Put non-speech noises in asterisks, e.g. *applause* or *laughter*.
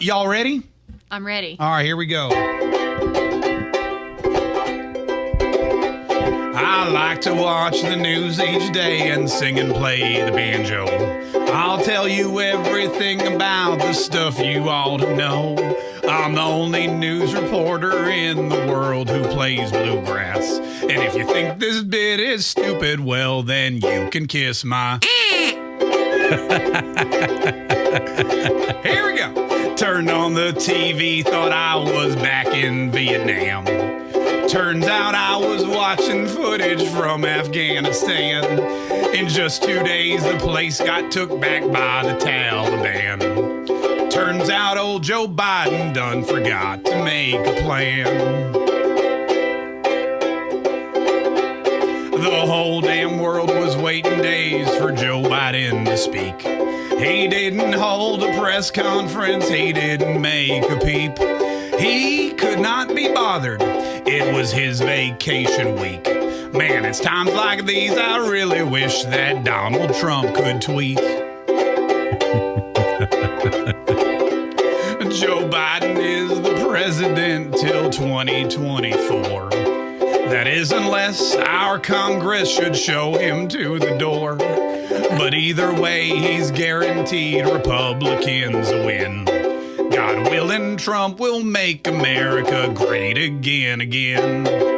Y'all ready? I'm ready. All right, here we go. I like to watch the news each day and sing and play the banjo. I'll tell you everything about the stuff you ought to know. I'm the only news reporter in the world who plays bluegrass. And if you think this bit is stupid, well, then you can kiss my. *laughs* on the TV, thought I was back in Vietnam. Turns out I was watching footage from Afghanistan. In just two days, the place got took back by the Taliban. Turns out old Joe Biden done forgot to make a plan. The whole damn world was waiting days for Joe Biden to speak. He didn't hold a press conference, he didn't make a peep. He could not be bothered. It was his vacation week. Man, it's times like these I really wish that Donald Trump could tweet. *laughs* Joe Biden is the president till 2024. That is, unless our Congress should show him to the door. But either way, he's guaranteed Republicans win. God willing, Trump will make America great again, again.